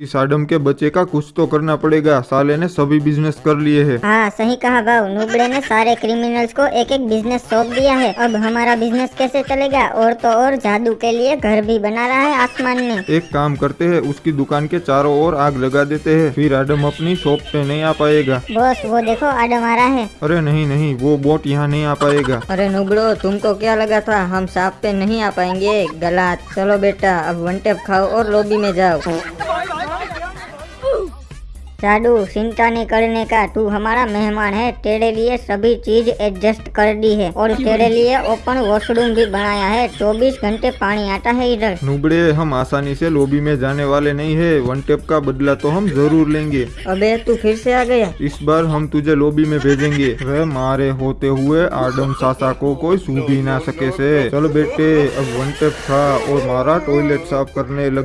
इस आडम के बच्चे का कुछ तो करना पड़ेगा। साले ने सभी बिज़नेस कर लिए हैं। हाँ सही कहा भाव नुबड़े ने सारे क्रिमिनल्स को एक एक बिज़नेस सौंप दिया है। अब हमारा बिज़नेस कैसे चलेगा? और तो और जादू के लिए घर भी बना रहा है आसमान में। एक काम करते हैं उसकी दुकान के चारों ओर आग लगा देते हैं। फिर आडम अपनी शॉप पे नहीं आ पाएगा। बॉस वो देखो आडम आ रहा है। अरे नहीं नहीं वो बोट यहाँ नहीं आ पाएगा। अरे नुबड़ो तुमको क्या लगा था? हम साफ़ पे नहीं आ पाएँगे। गलत। चलो बेटा अब वन टेप खाओ और लॉबी में जाओ। जादू चिंता नहीं करने का तू हमारा मेहमान है तेरे लिए सभी चीज़ एडजस्ट कर दी है और तेरे लिए ओपन वॉशरूम भी बनाया है चौबीस घंटे पानी आता है इधर नुबड़े हम आसानी से लॉबी में जाने वाले नहीं है वन टेप का बदला तो हम ज़रूर लेंगे अबे तू फिर से आ गया इस बार हम तुझे लॉबी में भेजेंगे वह मारे होते हुए आडम सासा को कोई सूझ भी ना सके से चलो बेटे अब वन टेप खा और मारा टॉयलेट साफ़ करने लग